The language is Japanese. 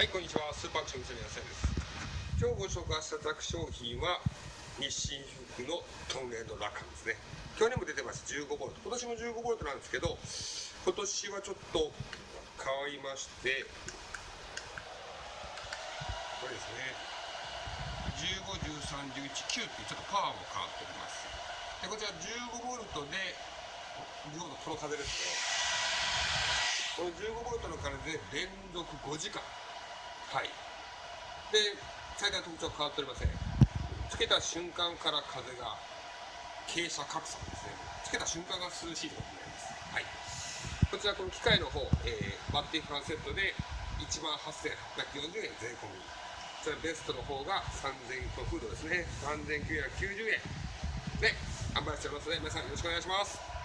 はい、こんにちは。スーパーアクション店の野菜です。今日ご紹介したザク商品は、日清服のトンネルのラカンですね。去年も出てました、15ボルト。今年も15ボルトなんですけど、今年はちょっと変わりまして、これですね。15、13、11、9っていうちょっとパワーも変わっております。で、こちら15ボルトで、15ボルトこの風ですね。この15ボルトの風で連続5時間。はい。で、最大特徴は変わっておりません。つけた瞬間から風が傾斜拡散ですね。つけた瞬間が涼しいということになります。はい。こちらこの機械の方、えー、バッテリーファンセットで1万8840円税込み。それベストの方が3000個フードですね。3990円で販売しておりますので、皆さんよろしくお願いします。